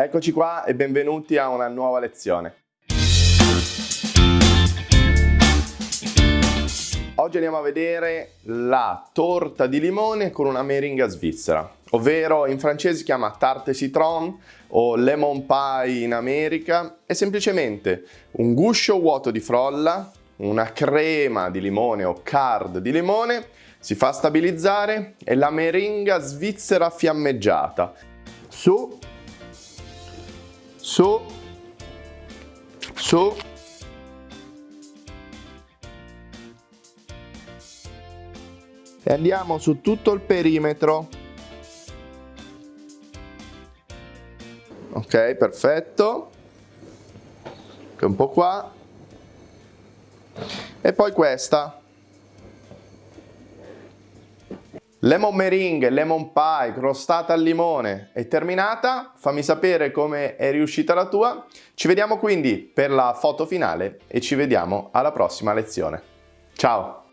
Eccoci qua e benvenuti a una nuova lezione. Oggi andiamo a vedere la torta di limone con una meringa svizzera, ovvero in francese si chiama tarte citron o lemon pie in America. È semplicemente un guscio vuoto di frolla, una crema di limone o card di limone, si fa stabilizzare e la meringa svizzera fiammeggiata. Su, su, e andiamo su tutto il perimetro. Ok perfetto. Un po' qua. E poi questa lemon meringue, lemon pie, crostata al limone. È terminata. Fammi sapere come è riuscita la tua. Ci vediamo quindi per la foto finale e ci vediamo alla prossima lezione. Ciao